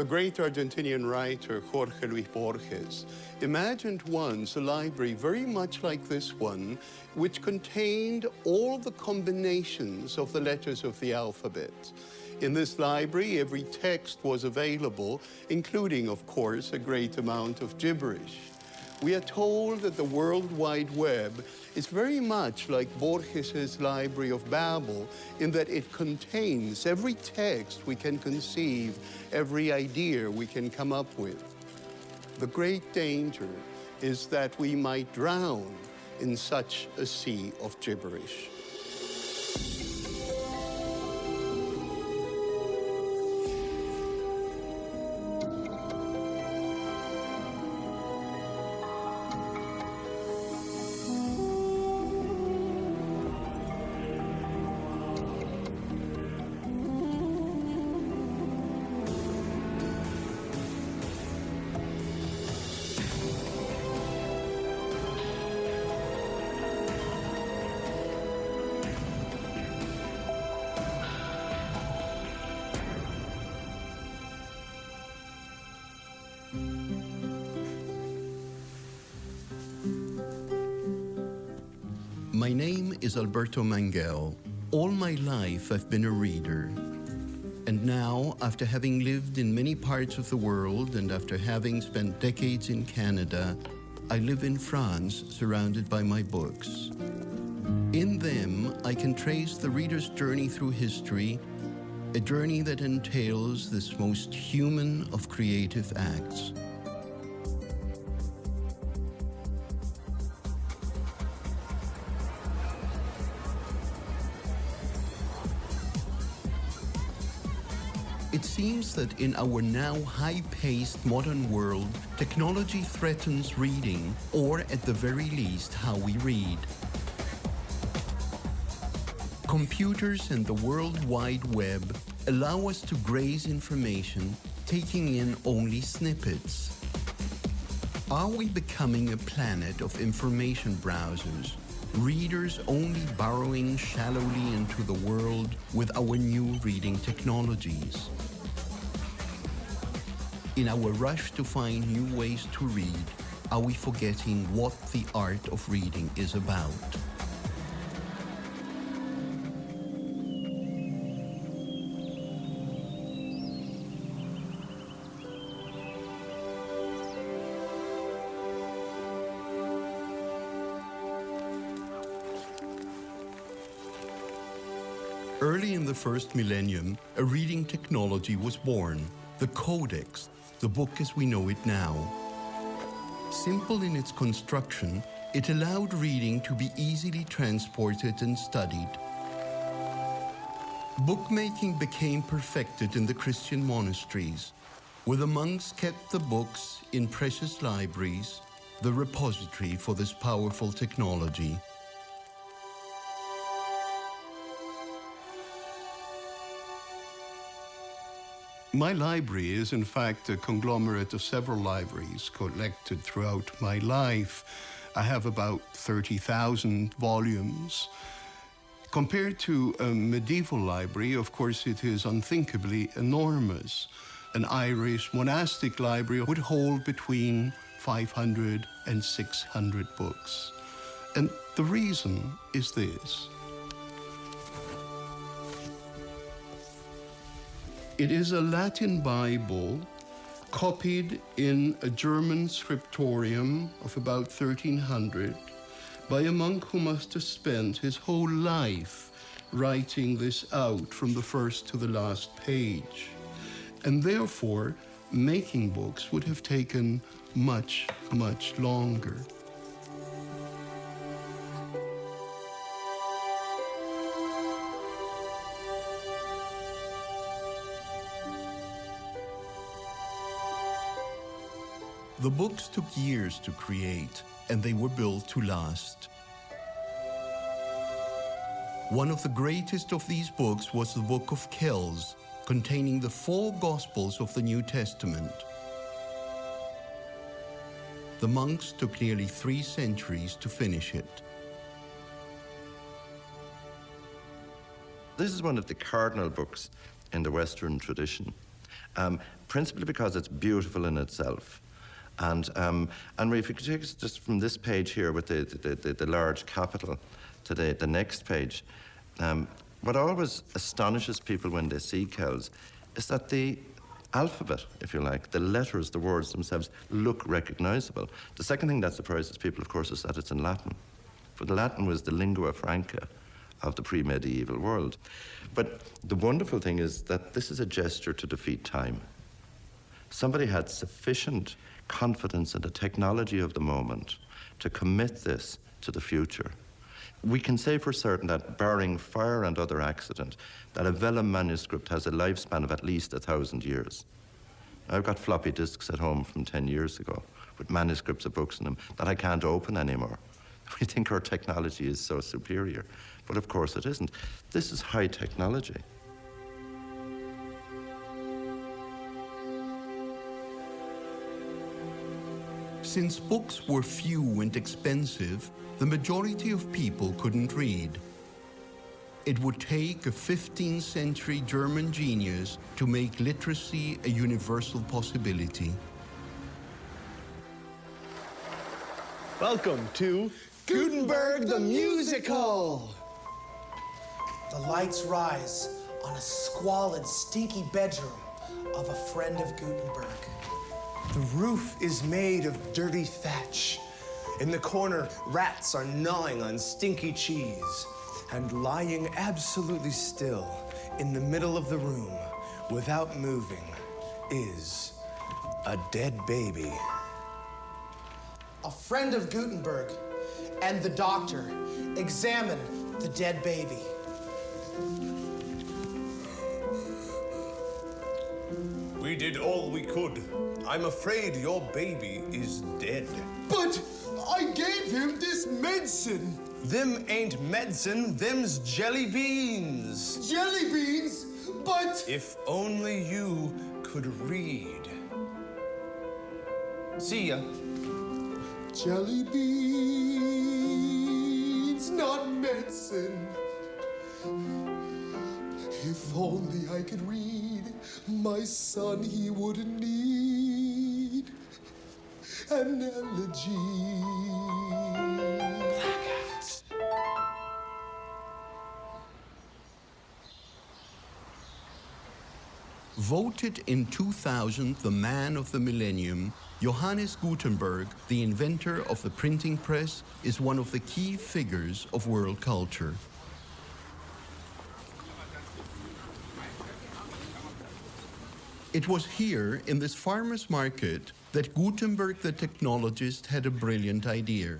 The great Argentinian writer Jorge Luis Borges imagined once a library very much like this one, which contained all the combinations of the letters of the alphabet. In this library, every text was available, including, of course, a great amount of gibberish. We are told that the World Wide Web is very much like Borges's Library of Babel in that it contains every text we can conceive, every idea we can come up with. The great danger is that we might drown in such a sea of gibberish. Is Alberto Manguel. All my life I've been a reader. And now, after having lived in many parts of the world and after having spent decades in Canada, I live in France surrounded by my books. In them, I can trace the reader's journey through history, a journey that entails this most human of creative acts. That in our now high-paced modern world, technology threatens reading, or at the very least, how we read. Computers and the World Wide Web allow us to graze information, taking in only snippets. Are we becoming a planet of information browsers, readers only burrowing shallowly into the world with our new reading technologies? In our rush to find new ways to read, are we forgetting what the art of reading is about? Early in the first millennium, a reading technology was born, the Codex, the book as we know it now. Simple in its construction, it allowed reading to be easily transported and studied. Bookmaking became perfected in the Christian monasteries, where the monks kept the books in precious libraries, the repository for this powerful technology. My library is, in fact, a conglomerate of several libraries collected throughout my life. I have about 30,000 volumes. Compared to a medieval library, of course, it is unthinkably enormous. An Irish monastic library would hold between 500 and 600 books. And the reason is this. It is a Latin Bible copied in a German scriptorium of about 1300 by a monk who must have spent his whole life writing this out from the first to the last page. And therefore, making books would have taken much, much longer. The books took years to create, and they were built to last. One of the greatest of these books was the Book of Kells, containing the four Gospels of the New Testament. The monks took nearly three centuries to finish it. This is one of the cardinal books in the Western tradition. um, principally because it's beautiful in itself. And, um, and if you could take us just from this page here with the, the, the, the large capital to the, the next page, um, what always astonishes people when they see Kells is that the alphabet, if you like, the letters, the words themselves, look recognizable. The second thing that surprises people, of course, is that it's in Latin. For the Latin was the lingua franca of the pre-medieval world. But the wonderful thing is that this is a gesture to defeat time. Somebody had sufficient confidence in the technology of the moment to commit this to the future. We can say for certain that, barring fire and other accident, that a vellum manuscript has a lifespan of at least a thousand years. I've got floppy disks at home from 10 years ago with manuscripts of books in them that I can't open anymore. We think our technology is so superior, but of course it isn't. This is high technology. Since books were few and expensive, the majority of people couldn't read. It would take a 15th century German genius to make literacy a universal possibility. Welcome to Gutenberg the Musical. The lights rise on a squalid, stinky bedroom of a friend of Gutenberg. The roof is made of dirty thatch. In the corner, rats are gnawing on stinky cheese. And lying absolutely still in the middle of the room, without moving, is a dead baby. A friend of Gutenberg and the doctor examine the dead baby. We did all we could. I'm afraid your baby is dead. But I gave him this medicine. Them ain't medicine, them's jelly beans. Jelly beans? But. If only you could read. See ya. Jelly beans, not medicine. If only I could read, my son he wouldn't need an elegy. Voted in 2000 the man of the millennium, Johannes Gutenberg, the inventor of the printing press, is one of the key figures of world culture. It was here, in this farmer's market, that Gutenberg the technologist had a brilliant idea.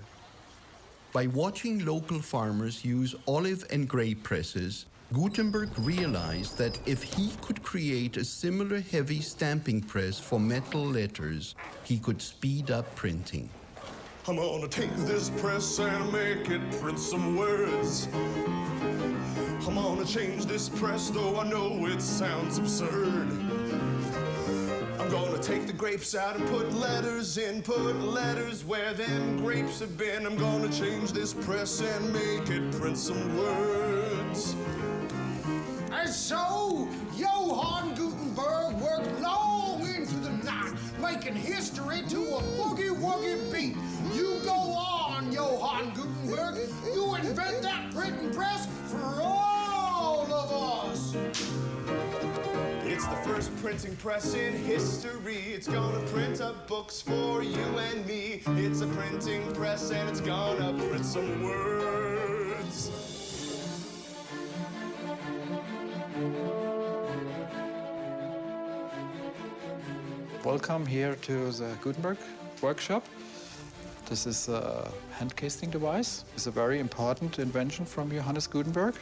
By watching local farmers use olive and grape presses, Gutenberg realized that if he could create a similar heavy stamping press for metal letters, he could speed up printing. I'm gonna take this press and make it print some words. I'm gonna change this press, though I know it sounds absurd. Gonna take the grapes out and put letters in, put letters where them grapes have been. I'm gonna change this press and make it print some words. And so, Johann Gutenberg worked long into the night, making history to a boogie-woogie beat. You go on, Johann Gutenberg. You invent that printing press for all of us. It's the first printing press in history. It's gonna print up books for you and me. It's a printing press and it's gonna print some words. Welcome here to the Gutenberg workshop. This is a hand casting device. It's a very important invention from Johannes Gutenberg.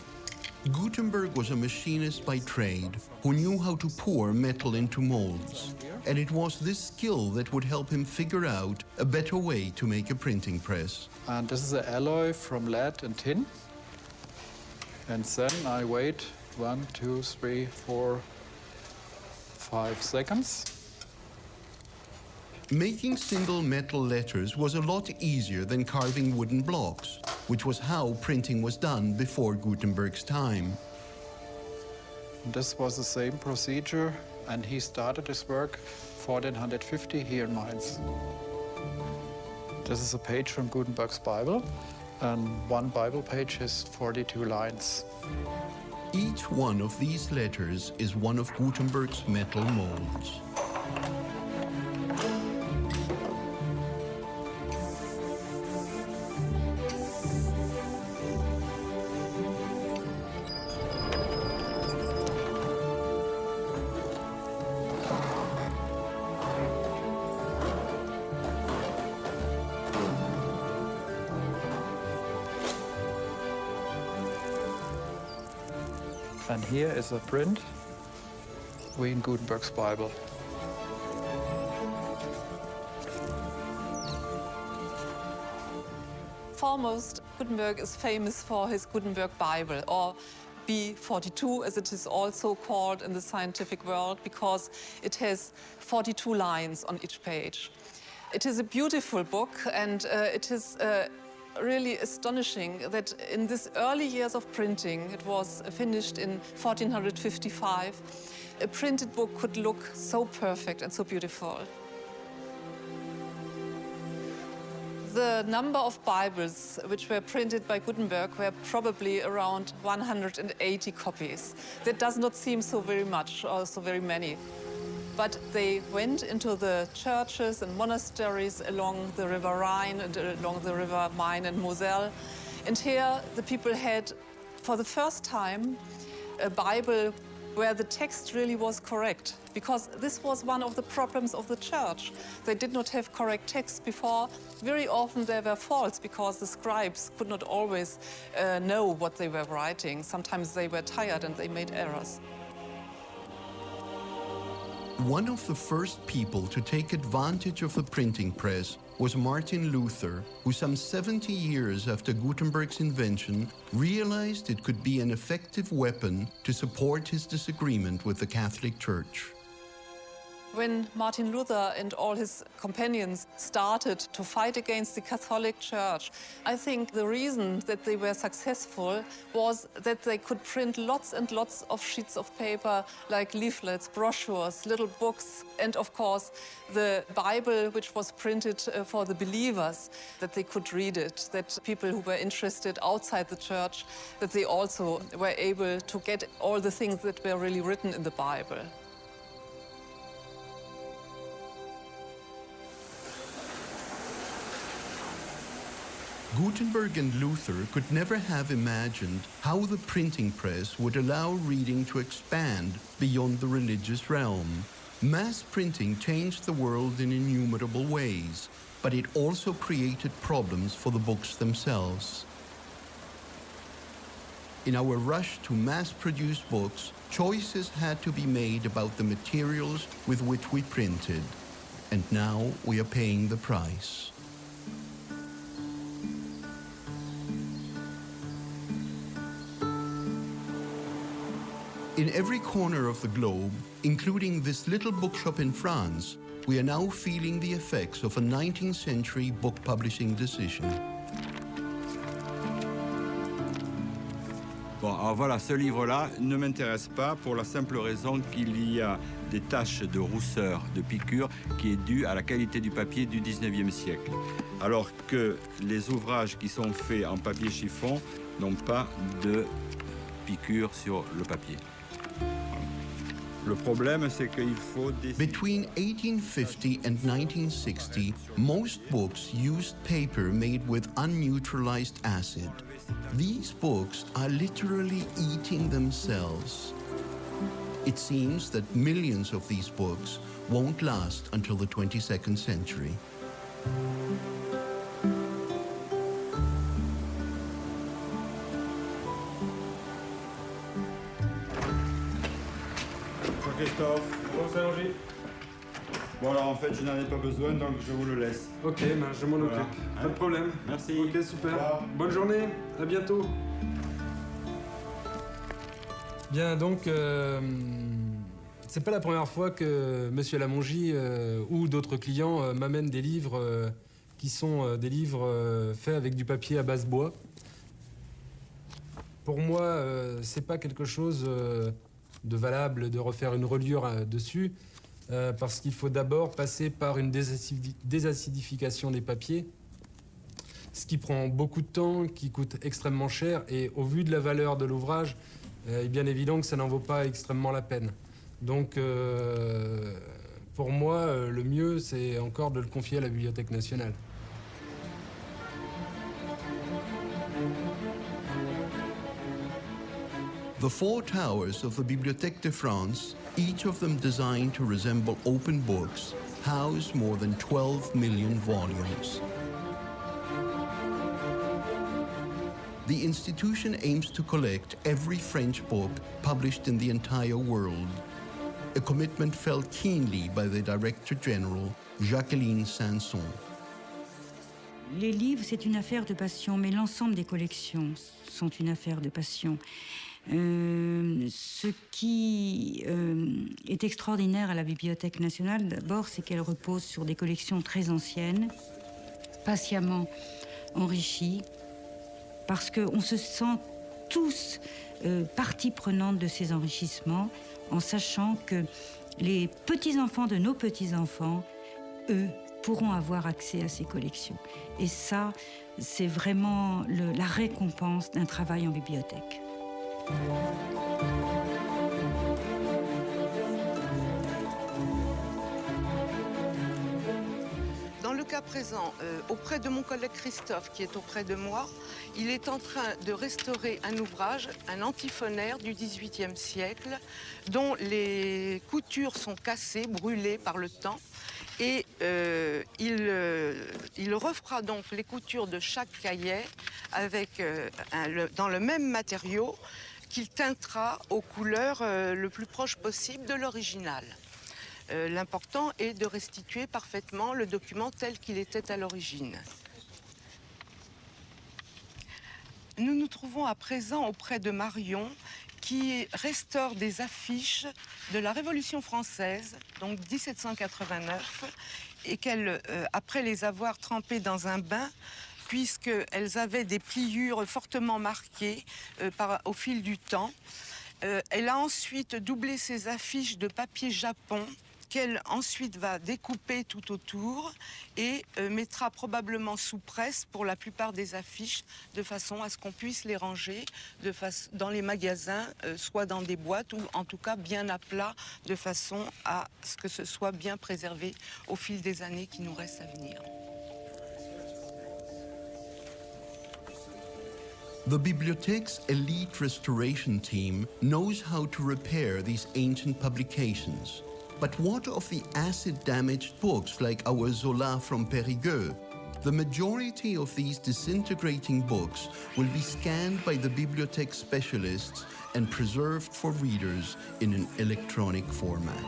Gutenberg was a machinist by trade who knew how to pour metal into molds. And it was this skill that would help him figure out a better way to make a printing press. And this is an alloy from lead and tin. And then I wait one, two, three, four, five seconds. Making single metal letters was a lot easier than carving wooden blocks, which was how printing was done before Gutenberg's time. This was the same procedure and he started his work 1450 here in Mainz. This is a page from Gutenberg's Bible, and one Bible page has 42 lines. Each one of these letters is one of Gutenberg's metal molds. Here is a print in Gutenberg's Bible. Foremost, Gutenberg is famous for his Gutenberg Bible, or B42 as it is also called in the scientific world, because it has 42 lines on each page. It is a beautiful book and uh, it is uh, really astonishing that in these early years of printing, it was finished in 1455, a printed book could look so perfect and so beautiful. The number of Bibles which were printed by Gutenberg were probably around 180 copies. That does not seem so very much or so very many. But they went into the churches and monasteries along the River Rhine and along the River Main and Moselle. And here the people had, for the first time, a Bible where the text really was correct, because this was one of the problems of the church. They did not have correct text before. Very often there were faults because the scribes could not always uh, know what they were writing. Sometimes they were tired and they made errors. One of the first people to take advantage of the printing press was Martin Luther, who some 70 years after Gutenberg's invention realized it could be an effective weapon to support his disagreement with the Catholic Church. When Martin Luther and all his companions started to fight against the Catholic Church, I think the reason that they were successful was that they could print lots and lots of sheets of paper, like leaflets, brochures, little books, and of course the Bible, which was printed uh, for the believers, that they could read it, that people who were interested outside the church, that they also were able to get all the things that were really written in the Bible. Gutenberg and Luther could never have imagined how the printing press would allow reading to expand beyond the religious realm. Mass printing changed the world in innumerable ways, but it also created problems for the books themselves. In our rush to mass-produce books, choices had to be made about the materials with which we printed. And now we are paying the price. In every corner of the globe, including this little bookshop in France, we are now feeling the effects of a 19th century book publishing decision. Bon, alors voilà, ce livre-là ne m'intéresse pas pour la simple raison qu'il y a des taches de rousseur, de piqûre, qui est due à la qualité du papier du 19e siècle. Alors que les ouvrages qui sont faits en papier chiffon n'ont pas de piqûre sur le papier. Between 1850 and 1960, most books used paper made with unneutralized acid. These books are literally eating themselves. It seems that millions of these books won't last until the 22nd century. Christophe. Bonjour Bon alors en fait je n'en ai pas besoin donc je vous le laisse. Ok, ben, je m'en Voilà. occupe. Pas Hein de problème. Merci. Ok, super. Bonne journée. À bientôt. Bien, donc, euh, c'est pas la première fois que Monsieur Lamongie euh, ou d'autres clients euh, m'amènent des livres euh, qui sont euh, des livres euh, faits avec du papier à base bois. Pour moi, euh, c'est pas quelque chose euh, de valable de refaire une reliure euh, dessus, euh, parce qu'il faut d'abord passer par une désacidi- désacidification des papiers, ce qui prend beaucoup de temps, qui coûte extrêmement cher, et au vu de la valeur de l'ouvrage, euh, il est bien évident que ça n'en vaut pas extrêmement la peine. Donc, pour moi, le mieux, c'est encore de le confier à la Bibliothèque nationale. The four towers of the Bibliothèque de France, each of them designed to resemble open books, house more than 12 million volumes. The institution aims to collect every French book published in the entire world, a commitment felt keenly by the Director General, Jacqueline Sanson. Les livres, c'est une affaire de passion, mais l'ensemble des collections sont une affaire de passion. Euh, ce qui euh, est extraordinaire à la Bibliothèque nationale, d'abord, c'est qu'elle repose sur des collections très anciennes, patiemment enrichies, parce qu'on se sent tous euh, partie prenante de ces enrichissements, en sachant que les petits-enfants de nos petits-enfants, eux, pourront avoir accès à ces collections. Et ça, c'est vraiment la récompense d'un travail en bibliothèque. Dans le cas présent, euh, auprès de mon collègue Christophe, qui est auprès de moi, il est en train de restaurer un ouvrage, un antiphonaire du XVIIIe siècle, dont les coutures sont cassées, brûlées par le temps. Et euh, il, euh, il refera donc les coutures de chaque cahier avec, dans le même matériau qu'il teintera aux couleurs euh, le plus proche possible de l'original. Euh, L'important est de restituer parfaitement le document tel qu'il était à l'origine. Nous nous trouvons à présent auprès de Marion qui restaure des affiches de la Révolution française, donc 1789, et qu'elle, euh, après les avoir trempées dans un bain, puisqu'elles avaient des pliures fortement marquées euh, au fil du temps, euh, elle a ensuite doublé ces affiches de papier japon qu'elle ensuite va découper tout autour et euh, mettra probablement sous presse pour la plupart des affiches de façon à ce qu'on puisse les ranger dans les magasins, soit dans des boîtes ou en tout cas bien à plat de façon à ce que ce soit bien préservé au fil des années qui nous restent à venir. The Bibliothèque's elite restoration team knows how to repair these ancient publications. But what of the acid-damaged books like our Zola from Périgueux? The majority of these disintegrating books will be scanned by the bibliothèque specialists and preserved for readers in an electronic format.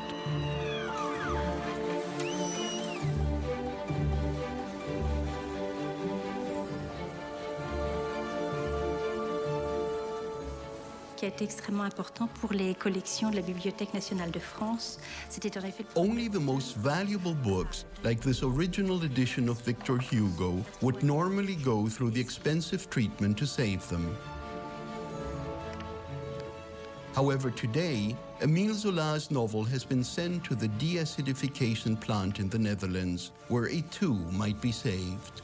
Qui a été extrêmement important pour les collections de la Bibliothèque nationale de France. C'était en effet Only the most valuable books, like this original edition of Victor Hugo, would normally go through the expensive treatment to save them. However, today, Emile Zola's novel has been sent to the deacidification plant in the Netherlands, where it too might be saved.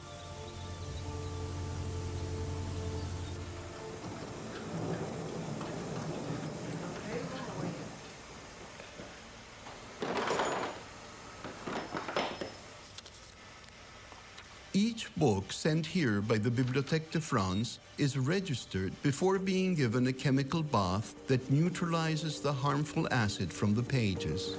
Book sent here by the Bibliothèque de France is registered before being given a chemical bath that neutralizes the harmful acid from the pages.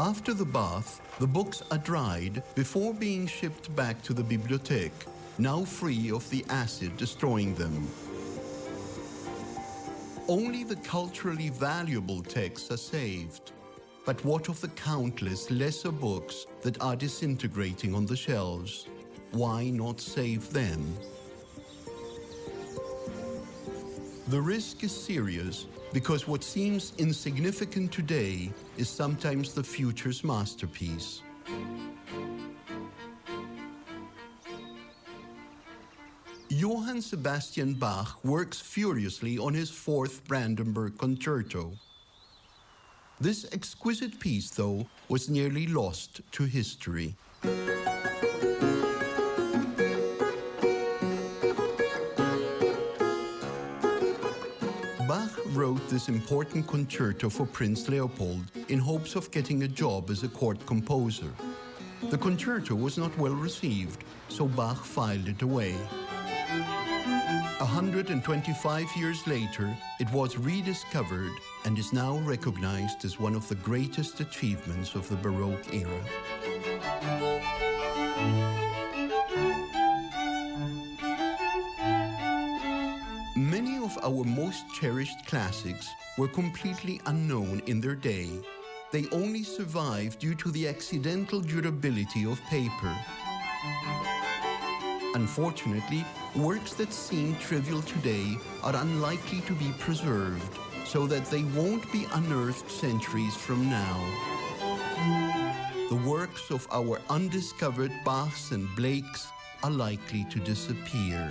After the bath, the books are dried before being shipped back to the bibliothèque, now free of the acid destroying them. Only the culturally valuable texts are saved. But what of the countless lesser books that are disintegrating on the shelves? Why not save them? The risk is serious because what seems insignificant today is sometimes the future's masterpiece. Johann Sebastian Bach works furiously on his fourth Brandenburg Concerto. This exquisite piece, though, was nearly lost to history. This important concerto for Prince Leopold in hopes of getting a job as a court composer. The concerto was not well received, so Bach filed it away. 125 years later, it was rediscovered and is now recognized as one of the greatest achievements of the Baroque era. Our most cherished classics were completely unknown in their day. They only survived due to the accidental durability of paper. Unfortunately, works that seem trivial today are unlikely to be preserved, so that they won't be unearthed centuries from now. The works of our undiscovered Bachs and Blakes are likely to disappear.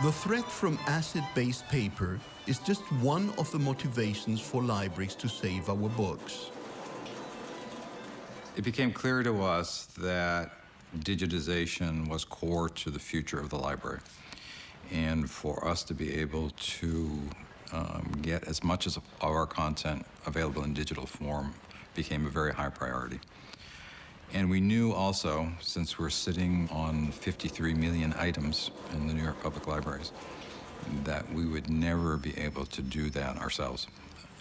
The threat from acid-based paper is just one of the motivations for libraries to save our books. It became clear to us that digitization was core to the future of the library. And for us to be able to um, get as much of our content available in digital form became a very high priority. And we knew also, since we're sitting on 53 million items in the New York Public Libraries, that we would never be able to do that ourselves.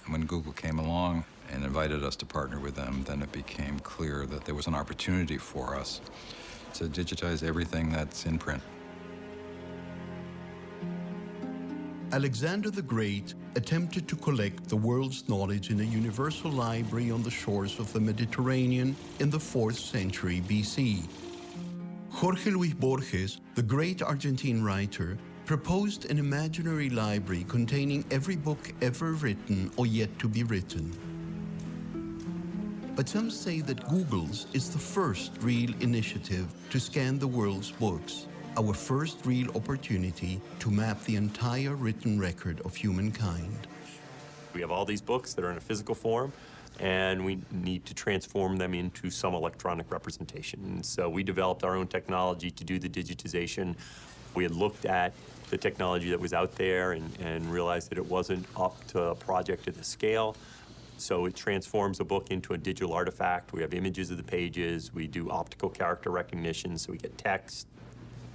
When Google came along and invited us to partner with them, then it became clear that there was an opportunity for us to digitize everything that's in print. Alexander the Great attempted to collect the world's knowledge in a universal library on the shores of the Mediterranean in the 4th century BC. Jorge Luis Borges, the great Argentine writer, proposed an imaginary library containing every book ever written or yet to be written. But some say that Google's is the first real initiative to scan the world's books our first real opportunity to map the entire written record of humankind. We have all these books that are in a physical form, and we need to transform them into some electronic representation. And so we developed our own technology to do the digitization. We had looked at the technology that was out there and, and realized that it wasn't up to a project at the scale. So it transforms a book into a digital artifact. We have images of the pages. We do optical character recognition, so we get text,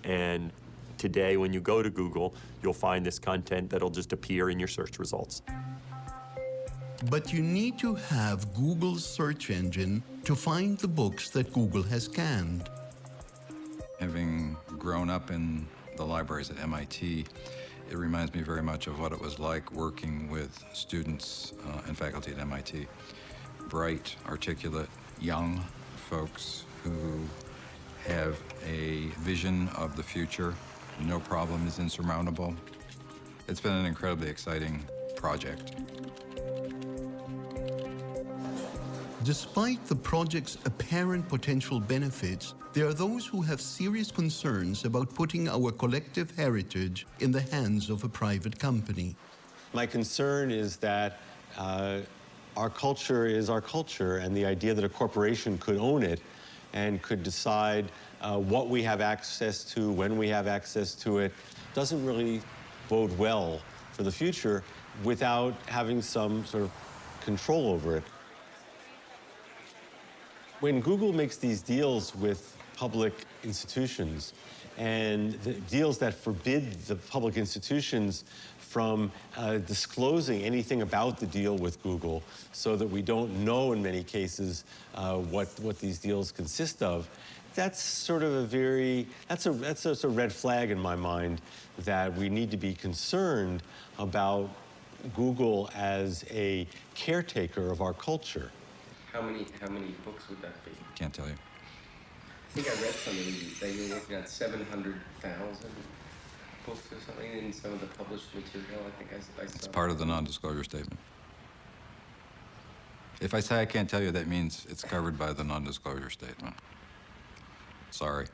and today, when you go to Google, you'll find this content that'll just appear in your search results. But you need to have Google's search engine to find the books that Google has scanned. Having grown up in the libraries at MIT, it reminds me very much of what it was like working with students uh, and faculty at MIT. Bright, articulate, young folks who have a vision of the future. No problem is insurmountable. It's been an incredibly exciting project. Despite the project's apparent potential benefits, there are those who have serious concerns about putting our collective heritage in the hands of a private company. My concern is that uh, our culture is our culture, and the idea that a corporation could own it and could decide uh, what we have access to, when we have access to it, doesn't really bode well for the future without having some sort of control over it. When Google makes these deals with public institutions, and the deals that forbid the public institutions from uh, disclosing anything about the deal with Google so that we don't know in many cases uh, what, what these deals consist of. That's sort of a very, that's a, that's a, a red flag in my mind that we need to be concerned about Google as a caretaker of our culture. How many how many books would that be? Can't tell you. I think I read something that you're working on seven hundred thousand books or something in some of the published material. I think I, I. It's part of the non-disclosure statement. If I say I can't tell you, that means it's covered by the non-disclosure statement. Sorry.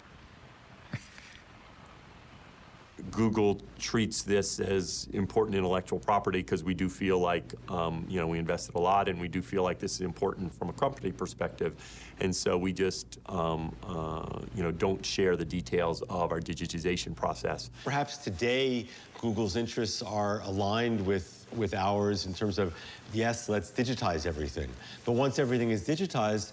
Google treats this as important intellectual property because we do feel like, um, you know, we invested a lot and we do feel like this is important from a company perspective. And so we just, um, uh, you know, don't share the details of our digitization process. Perhaps today Google's interests are aligned with, with ours in terms of, yes, let's digitize everything. But once everything is digitized,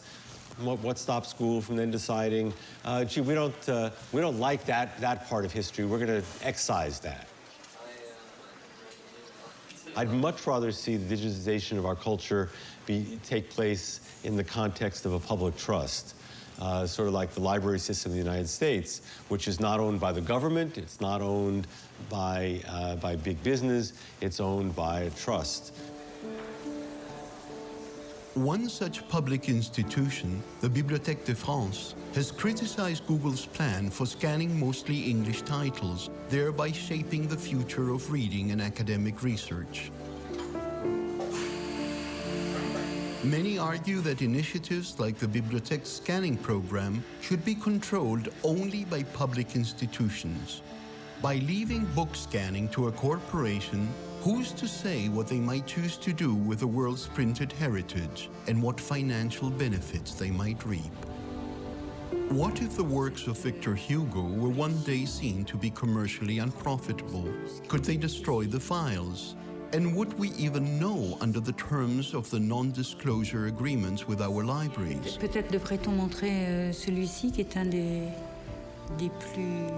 what, what stops Google from then deciding, uh, gee, we don't, uh, we don't like that, that part of history, we're going to excise that? I'd much rather see the digitization of our culture be, take place in the context of a public trust. Uh, sort of like the library system in the United States, which is not owned by the government, it's not owned by, uh, by big business, it's owned by a trust. One such public institution, the Bibliothèque de France, has criticized Google's plan for scanning mostly English titles, thereby shaping the future of reading and academic research. Many argue that initiatives like the Bibliothèque scanning program should be controlled only by public institutions. By leaving book scanning to a corporation, who's to say what they might choose to do with the world's printed heritage and what financial benefits they might reap? What if the works of Victor Hugo were one day seen to be commercially unprofitable? Could they destroy the files? And would we even know under the terms of the non-disclosure agreements with our libraries? Peut-être devrait-on montrer euh, celui-ci qui est un des, des plus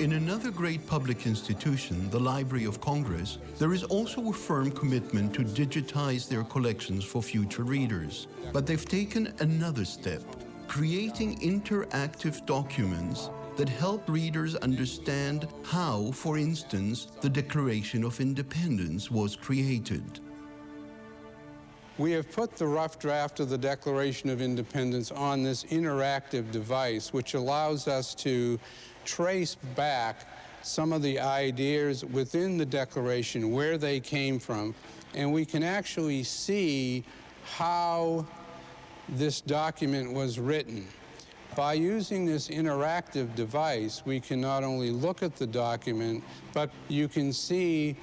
In another great public institution, the Library of Congress, there is also a firm commitment to digitize their collections for future readers. But they've taken another step, creating interactive documents that help readers understand how, for instance, the Declaration of Independence was created. We have put the rough draft of the Declaration of Independence on this interactive device, which allows us to trace back some of the ideas within the Declaration, where they came from, and we can actually see how this document was written. By using this interactive device, we can not only look at the document, but you can see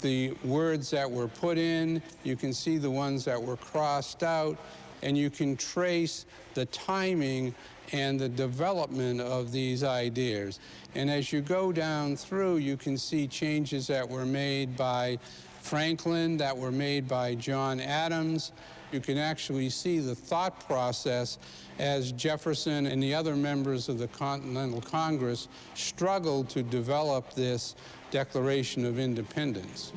the words that were put in, you can see the ones that were crossed out, and you can trace the timing and the development of these ideas. And as you go down through, you can see changes that were made by Franklin, that were made by John Adams. You can actually see the thought process as Jefferson and the other members of the Continental Congress struggled to develop this Declaration of Independence.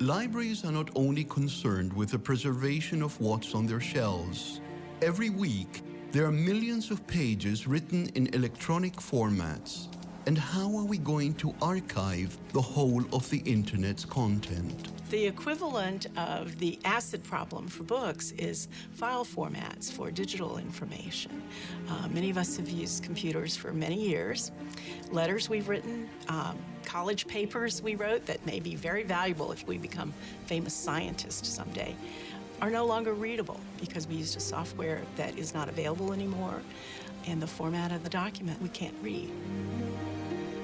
Libraries are not only concerned with the preservation of what's on their shelves. Every week, there are millions of pages written in electronic formats. And how are we going to archive the whole of the Internet's content? The equivalent of the acid problem for books is file formats for digital information. Uh, many of us have used computers for many years. Letters we've written, um, college papers we wrote that may be very valuable if we become famous scientists someday are no longer readable because we used a software that is not available anymore and the format of the document we can't read.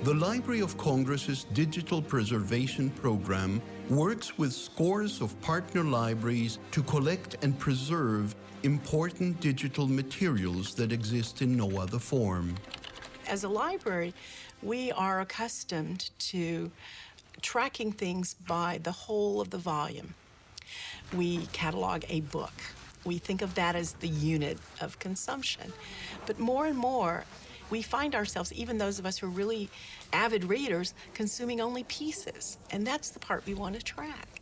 The Library of Congress's digital preservation program works with scores of partner libraries to collect and preserve important digital materials that exist in no other form. As a library, we are accustomed to tracking things by the whole of the volume. We catalog a book. We think of that as the unit of consumption. But more and more, we find ourselves, even those of us who are really avid readers, consuming only pieces. And that's the part we want to track.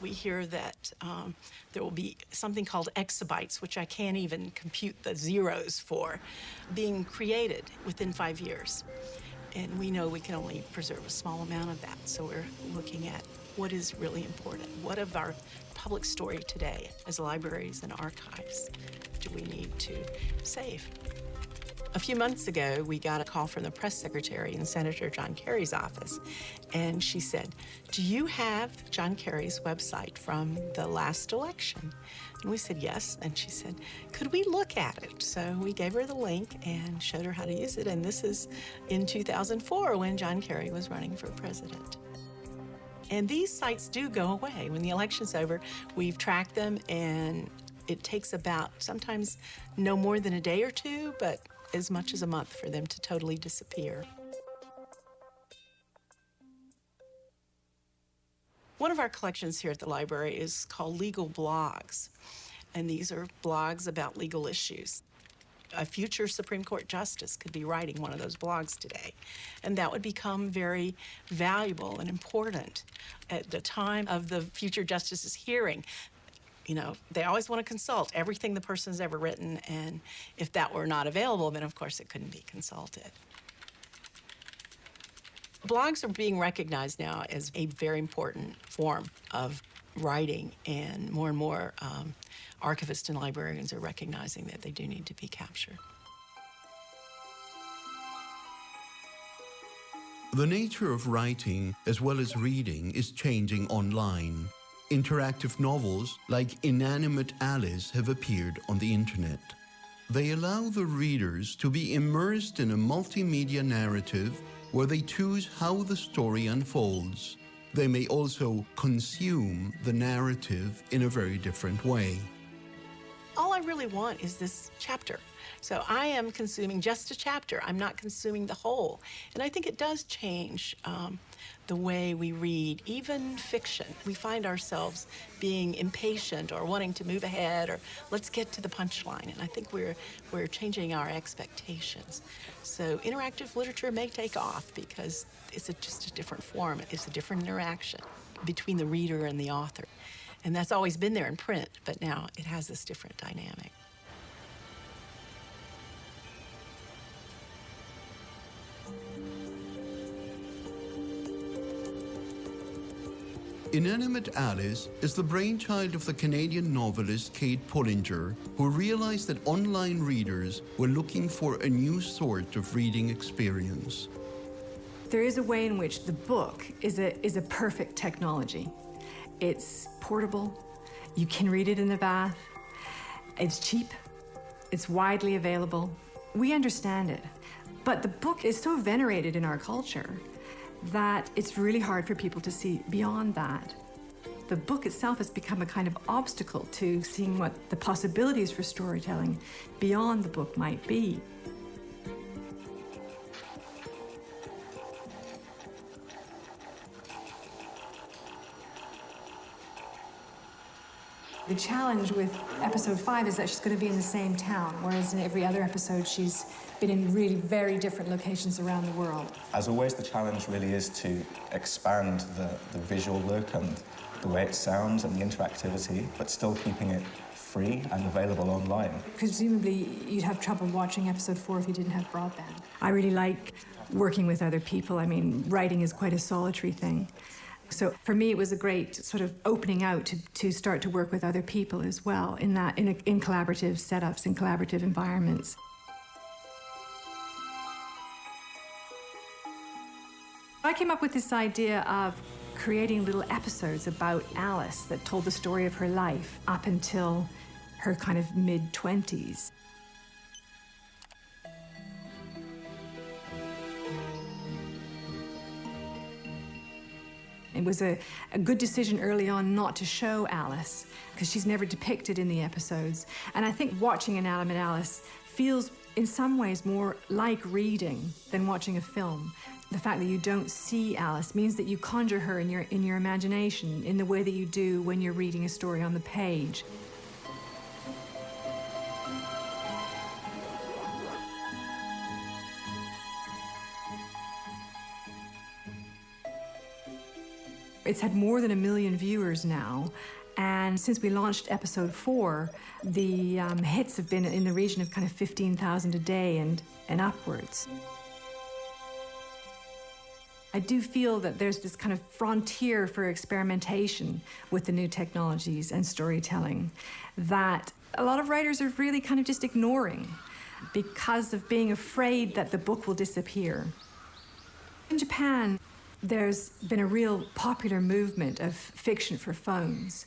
We hear that um, there will be something called exabytes, which I can't even compute the zeros for, being created within five years. And we know we can only preserve a small amount of that. So we're looking at what is really important. What of our public story today as libraries and archives do we need to save? A few months ago, we got a call from the press secretary in Senator John Kerry's office, and she said, Do you have John Kerry's website from the last election? And we said, Yes. And she said, Could we look at it? So we gave her the link and showed her how to use it. And this is in 2004 when John Kerry was running for president. And these sites do go away. When the election's over, we've tracked them, and it takes about sometimes no more than a day or two, but as much as a month for them to totally disappear. One of our collections here at the library is called Legal Blogs, and these are blogs about legal issues. A future Supreme Court justice could be writing one of those blogs today, and that would become very valuable and important at the time of the future justice's hearing you know, they always want to consult everything the person's ever written, and if that were not available, then of course it couldn't be consulted. Blogs are being recognized now as a very important form of writing, and more and more um, archivists and librarians are recognizing that they do need to be captured. The nature of writing, as well as reading, is changing online. Interactive novels like Inanimate Alice have appeared on the internet. They allow the readers to be immersed in a multimedia narrative where they choose how the story unfolds. They may also consume the narrative in a very different way. All I really want is this chapter. So I am consuming just a chapter. I'm not consuming the whole. And I think it does change um, the way we read, even fiction. We find ourselves being impatient or wanting to move ahead or let's get to the punchline. And I think we're, we're changing our expectations. So interactive literature may take off because it's a, just a different form. It's a different interaction between the reader and the author. And that's always been there in print, but now it has this different dynamic. Inanimate Alice is the brainchild of the Canadian novelist Kate Pullinger, who realized that online readers were looking for a new sort of reading experience. There is a way in which the book is a, is a perfect technology. It's portable, you can read it in the bath, it's cheap, it's widely available. We understand it, but the book is so venerated in our culture that it's really hard for people to see beyond that. The book itself has become a kind of obstacle to seeing what the possibilities for storytelling beyond the book might be. The challenge with episode five is that she's going to be in the same town, whereas in every other episode she's been in really very different locations around the world. As always, the challenge really is to expand the, the visual look and the way it sounds and the interactivity, but still keeping it free and available online. Presumably, you'd have trouble watching episode four if you didn't have broadband. I really like working with other people. I mean, writing is quite a solitary thing. So for me, it was a great sort of opening out to, to start to work with other people as well in that in, a, in collaborative setups, in collaborative environments. I came up with this idea of creating little episodes about Alice that told the story of her life up until her kind of mid 20s. It was a, a good decision early on not to show Alice because she's never depicted in the episodes. And I think watching Inanimate Alice feels in some ways more like reading than watching a film. The fact that you don't see Alice means that you conjure her in your, in your imagination in the way that you do when you're reading a story on the page. It's had more than a million viewers now. And since we launched episode four, the um, hits have been in the region of kind of 15,000 a day and, and upwards. I do feel that there's this kind of frontier for experimentation with the new technologies and storytelling that a lot of writers are really kind of just ignoring because of being afraid that the book will disappear. In Japan, there's been a real popular movement of fiction for phones.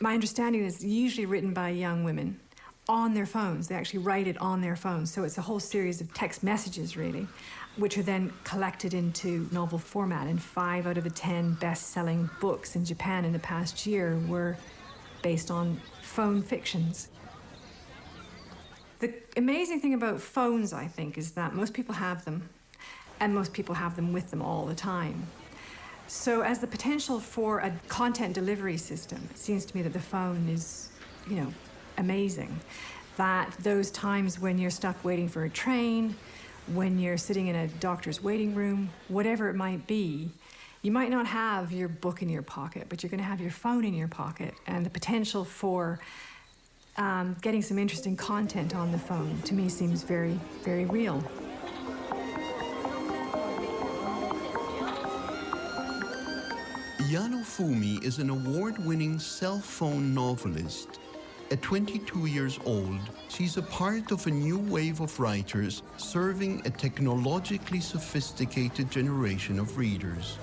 My understanding is usually written by young women on their phones. They actually write it on their phones. So it's a whole series of text messages, really, which are then collected into novel format. And five out of the 10 best selling books in Japan in the past year were based on phone fictions. The amazing thing about phones, I think, is that most people have them, and most people have them with them all the time. So, as the potential for a content delivery system, it seems to me that the phone is, you know, amazing. That those times when you're stuck waiting for a train, when you're sitting in a doctor's waiting room, whatever it might be, you might not have your book in your pocket, but you're going to have your phone in your pocket, and the potential for um, getting some interesting content on the phone to me seems very, very real. Yano Fumi is an award-winning cell phone novelist. At 22 years old, she's a part of a new wave of writers serving a technologically sophisticated generation of readers.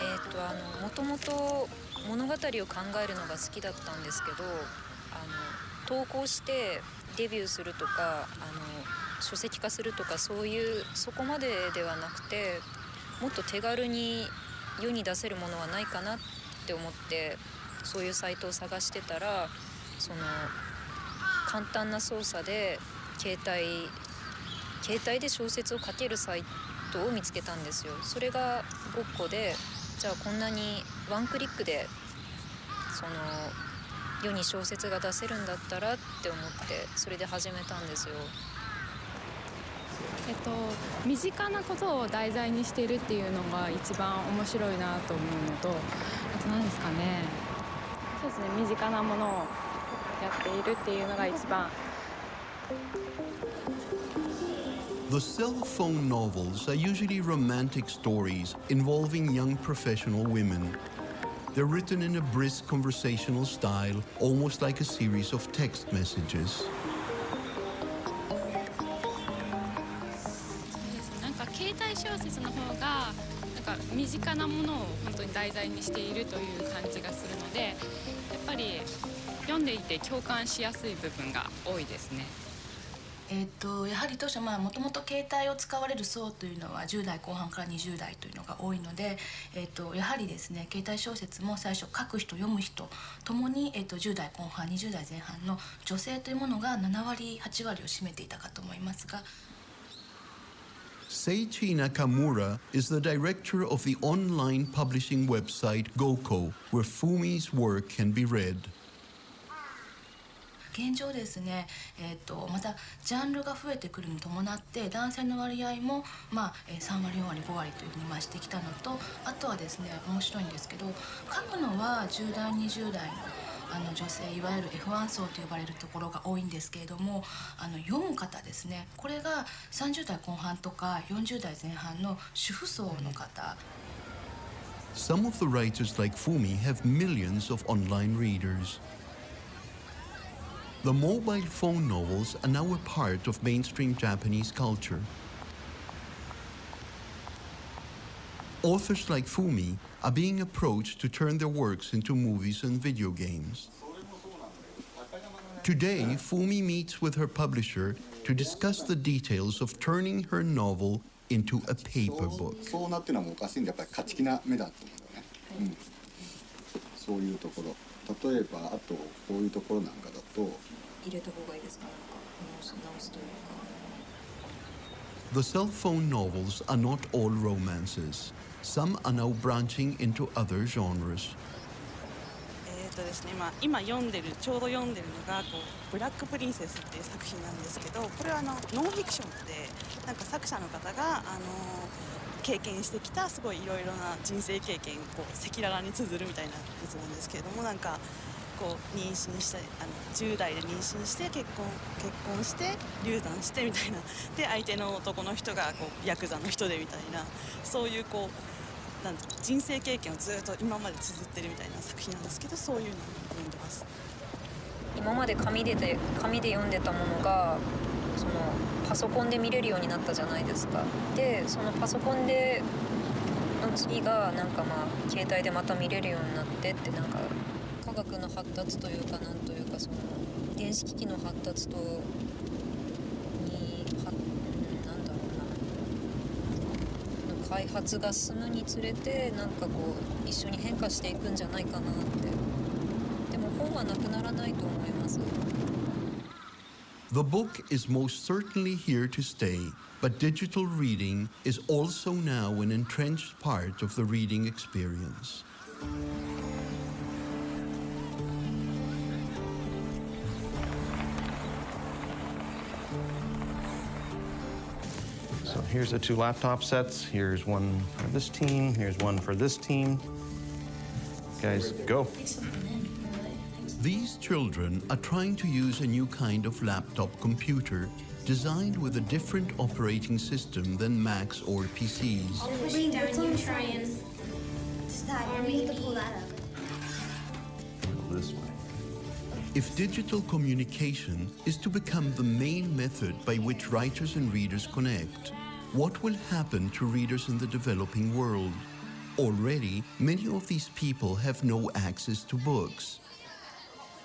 えっとあのもともと物語を考えるのが好きだったんですけどあの投稿してデビューするとかあの書籍化するとかそういうそこまでではなくてもっと手軽に 世に出せるものはないかなって思ってそういうサイトを探してたらその簡単な操作で携帯携帯で小説を書けるサイトを見つけたんですよ。それがごっこでじゃあこんなにワンクリックでその世に小説が出せるんだったらって思ってそれで始めたんですよ。えっと、身近なことを題材にしているっていうのが一番面白いなと思うのとあと何ですかねそうですね身近なものをやっているっていうのが一番 The cell phone novels are usually romantic stories involving young professional women. They're written in a brisk conversational style, almost like a series of text messages. なんか身近なものを本当に題材にしているという感じがするのでやっぱり読んでいて共感しやすい部分が多いですね。えー、とやはり当初もともと携帯を使われる層というのは10代後半から20代というのが多いので、えー、とやはりですね携帯小説も最初書く人読む人ともに、えー、と10代後半20代前半の女性というものが7割8割を占めていたかと思いますが。Seichi Nakamura is the director of the online publishing website Goko, where Fumi's work can be read. 現状ですね、えー、とまたジャンルが増えてくるに伴って男性の割合も、まあ、3割4割5割というふうに増してきたのとあとはですね面白いんですけど書くのは10代20代のあの女性いわゆる F1 層と呼ばれるところが多いんですけれどもあの読む方ですねこれが30代後半とか40代前半の主婦層の方 Some of the writers like Fumi have millions of online readers. The mobile phone novels are now a part of mainstream Japanese culture. Authors like Fumi are being approached to turn their works into movies and video games. Today, Fumi meets with her publisher to discuss the details of turning her novel into a paper book. The cell phone novels are not all romances. Some are now branching into other genres. えーとですね、今今読んでるちょうど読んでるのがこう「ブラック・プリンセス」っていう作品なんですけどこれはあのノンフィクションでなんか作者の方があの経験してきたすごいいろいろな人生経験を赤裸々に綴るみたいなやつなんですけれどもなんかこう妊娠してあの10代で妊娠して結婚結婚して流産してみたいなで相手の男の人がこうヤクザの人でみたいなそういうこうなん人生経験をずっと今まで綴ってるみたいな作品なんですけどそういうのを読んでます。今まで紙でで紙で読んでたものがそのパソコンで見れるようになったじゃないですか。でそのパソコンでの次がなんかまあ携帯でまた見れるようになってってなんか科学の発達というかなんというかその電子機器の発達と開発が進むにつれてなんかこう一緒に変化していくんじゃないかなってでも本はなくならないと思います The book is most certainly here to stay, but digital reading is also now an entrenched part of the reading experience. Here's the two laptop sets. Here's one for this team. Here's one for this team. Guys, go. These children are trying to use a new kind of laptop computer designed with a different operating system than Macs or PCs. Pushing down, you try and stop. We have pull that up. This way. If digital communication is to become the main method by which writers and readers connect, what will happen to readers in the developing world? Already, many of these people have no access to books.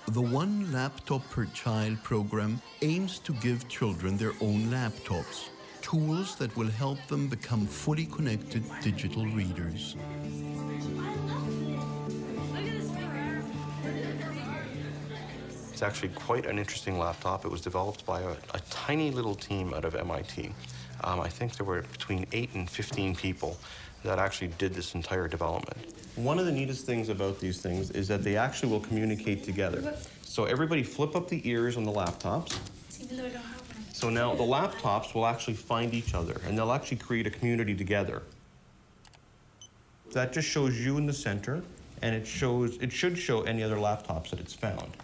The One Laptop Per Child program aims to give children their own laptops, tools that will help them become fully connected digital readers. It's actually quite an interesting laptop. It was developed by a, a tiny little team out of MIT. Um, I think there were between 8 and 15 people that actually did this entire development. One of the neatest things about these things is that they actually will communicate together. So everybody flip up the ears on the laptops. So now the laptops will actually find each other and they'll actually create a community together. That just shows you in the center and it shows it should show any other laptops that it's found.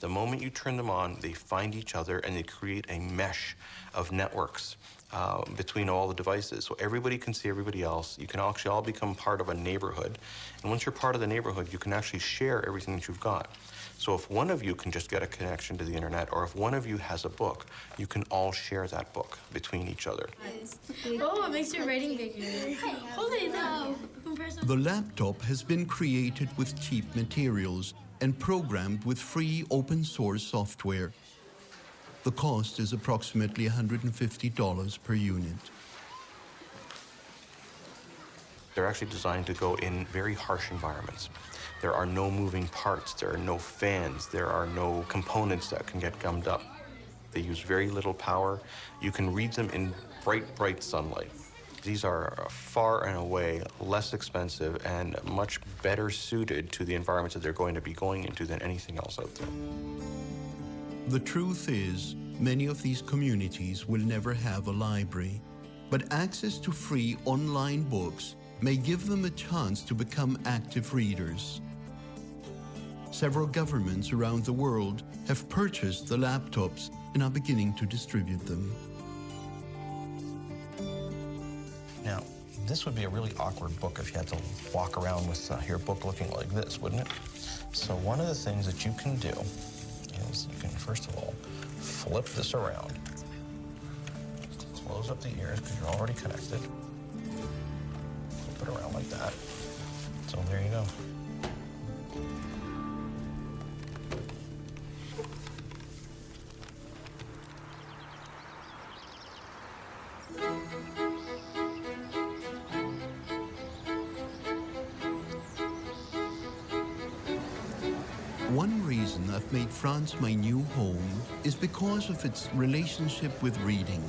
The moment you turn them on, they find each other and they create a mesh of networks uh, between all the devices. So everybody can see everybody else. You can actually all become part of a neighborhood. And once you're part of the neighborhood, you can actually share everything that you've got. So if one of you can just get a connection to the internet, or if one of you has a book, you can all share that book between each other. Oh, it makes your writing bigger. Holy no. The laptop has been created with cheap materials and programmed with free open source software. The cost is approximately $150 per unit. They're actually designed to go in very harsh environments. There are no moving parts, there are no fans, there are no components that can get gummed up. They use very little power. You can read them in bright, bright sunlight. These are far and away less expensive and much better suited to the environments that they're going to be going into than anything else out there. The truth is, many of these communities will never have a library, but access to free online books may give them a chance to become active readers. Several governments around the world have purchased the laptops and are beginning to distribute them. Now, this would be a really awkward book if you had to walk around with uh, your book looking like this, wouldn't it? So one of the things that you can do you can, first of all, flip this around. Close up the ears because you're already connected. Flip it around like that. So there you go. My new home is because of its relationship with reading.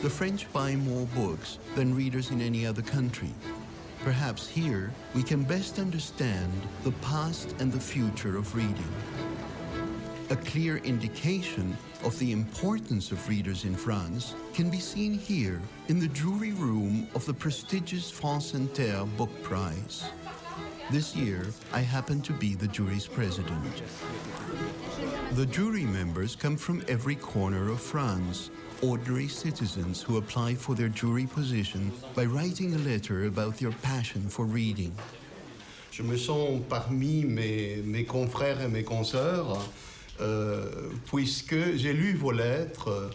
The French buy more books than readers in any other country. Perhaps here we can best understand the past and the future of reading. A clear indication of the importance of readers in France can be seen here in the jury room of the prestigious France Inter Book Prize. This year, I happen to be the jury's president. The jury members come from every corner of France, ordinary citizens who apply for their jury position by writing a letter about their passion for reading. Je me sens parmi mes, mes confrères et mes consoeurs, euh, puisque j'ai lu vos lettres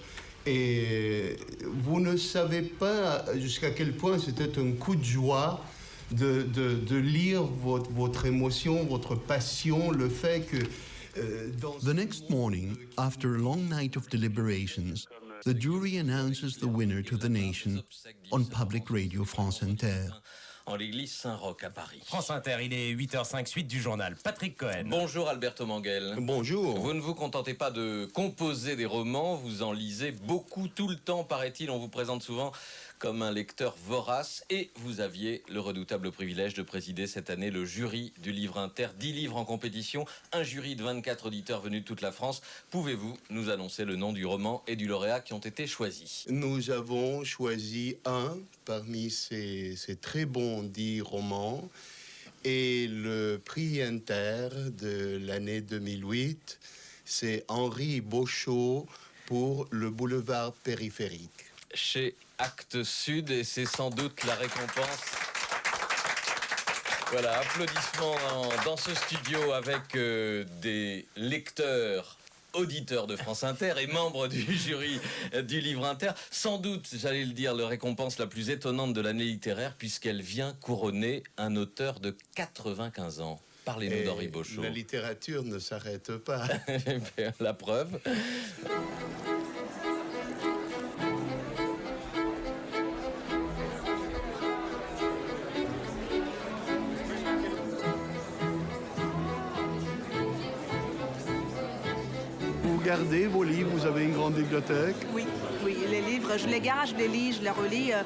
et vous ne savez pas jusqu'à quel point c'était un coup de joie de, de, de lire votre, votre émotion, votre passion, le fait que The next morning, after a long night of deliberations, the jury announces the winner to the nation on public radio France Inter. en l'église Saint-Roch à Paris. France Inter, il est 8h05, suite du journal. Patrick Cohen. Bonjour Alberto Manguel. Bonjour. Vous ne vous contentez pas de composer des romans, vous en lisez beaucoup tout le temps, paraît-il. On vous présente souvent comme un lecteur vorace et vous aviez le redoutable privilège de présider cette année le jury du livre inter, 10 livres en compétition, un jury de 24 auditeurs venus de toute la France. Pouvez-vous nous annoncer le nom du roman et du lauréat qui ont été choisis? Nous avons choisi un parmi ces, ces très bons 10 romans et le prix inter de l'année 2008, c'est Henri Beauchot pour le boulevard périphérique. Chez Actes Sud et c'est sans doute la récompense. Voilà, applaudissements dans, ce studio avec euh, des lecteurs auditeurs de France Inter et membres du jury du livre Inter. Sans doute, j'allais le dire, la récompense la plus étonnante de l'année littéraire puisqu'elle vient couronner un auteur de 95 ans. Parlez-nous d'Henri Beauchot. La littérature ne s'arrête pas. la preuve. Gardez vos livres, vous avez une grande bibliothèque. Oui, oui, les livres, je les garde, je les lis, je les relis. euh,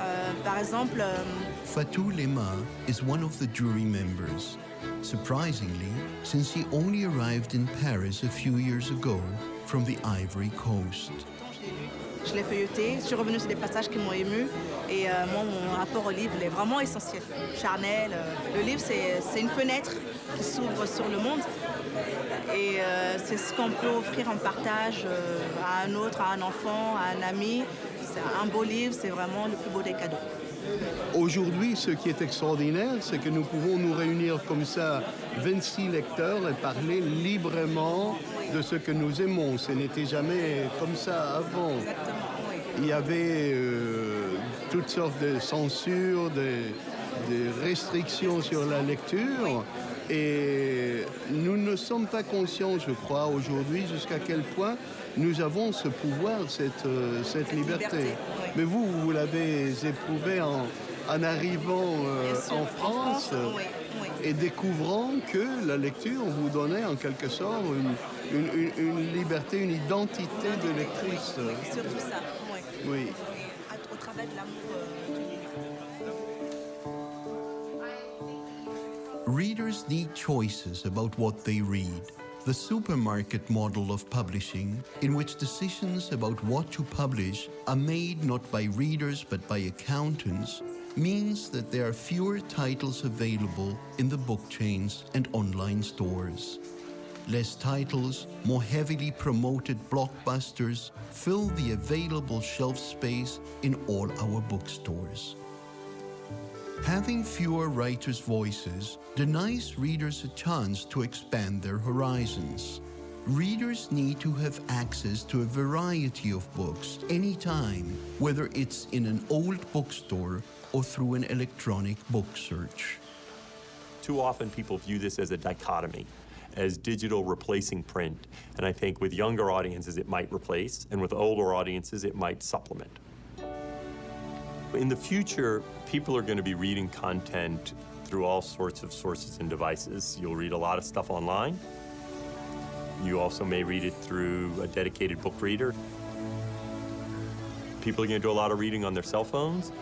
euh, par exemple, euh, Fatou Lema is one of the jury members. Surprisingly, since he only arrived in Paris a few years ago from the Ivory Coast. je l'ai feuilleté, je suis revenue sur des passages qui m'ont ému. Et euh, moi, mon rapport au livre, il est vraiment essentiel, charnel. euh, le livre, c'est c'est une fenêtre qui s'ouvre sur le monde. Et euh, c'est ce qu'on peut offrir en partage euh, à un autre, à un enfant, à un ami. C'est un beau livre, c'est vraiment le plus beau des cadeaux. Aujourd'hui, ce qui est extraordinaire, c'est que nous pouvons nous réunir comme ça, 26 lecteurs, et parler librement de ce que nous aimons. Ce n'était jamais comme ça avant. Il y avait euh, toutes sortes de censures, de, de restrictions sur la lecture. Et nous ne sommes pas conscients, je crois, aujourd'hui, jusqu'à quel point nous avons ce pouvoir, cette, euh, cette liberté. Mais vous, vous l'avez éprouvé en, en arrivant euh, sûr, en en France, euh, oui, oui. et découvrant que la lecture vous donnait en quelque sorte une, une- une- une liberté, une identité de lectrice. Oui, surtout ça, oui. Au travers de l'amour Readers need choices about what they read. The supermarket model of publishing, in which decisions about what to publish are made not by readers but by accountants, means that there are fewer titles available in the book chains and online stores. Less titles, more heavily promoted blockbusters fill the available shelf space in all our bookstores. Having fewer writers' voices denies readers a chance to expand their horizons. Readers need to have access to a variety of books anytime, whether it's in an old bookstore or through an electronic book search. Too often people view this as a dichotomy, as digital replacing print. And I think with younger audiences it might replace, and with older audiences it might supplement. In the future, people are going to be reading content through all sorts of sources and devices. You'll read a lot of stuff online. You also may read it through a dedicated book reader. People are going to do a lot of reading on their cell phones,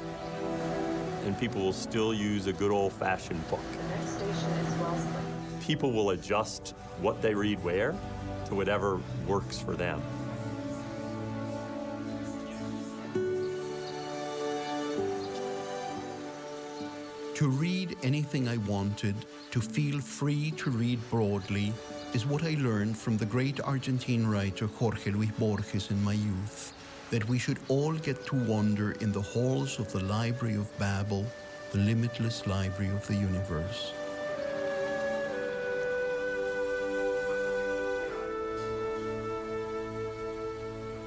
and people will still use a good old-fashioned book. The next station is Wellesley. People will adjust what they read where, to whatever works for them. To read anything I wanted, to feel free to read broadly, is what I learned from the great Argentine writer Jorge Luis Borges in my youth. That we should all get to wander in the halls of the Library of Babel, the limitless library of the universe.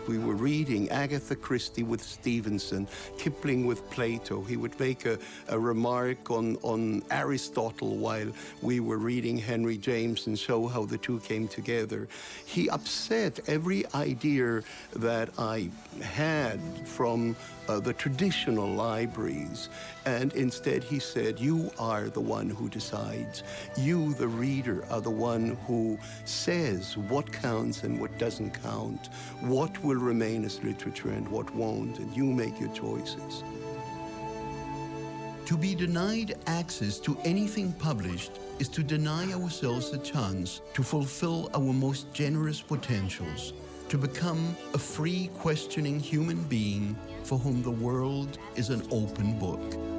We were reading Agatha Christie with Stevenson, Kipling with Plato. He would make a, a remark on, on Aristotle while we were reading Henry James and show how the two came together. He upset every idea that I had from uh, the traditional libraries. And instead he said, you are the one who decides. You, the reader, are the one who says what counts and what doesn't count, what will remain as literature and what won't, and you make your choices. To be denied access to anything published is to deny ourselves a chance to fulfill our most generous potentials, to become a free, questioning human being for whom the world is an open book.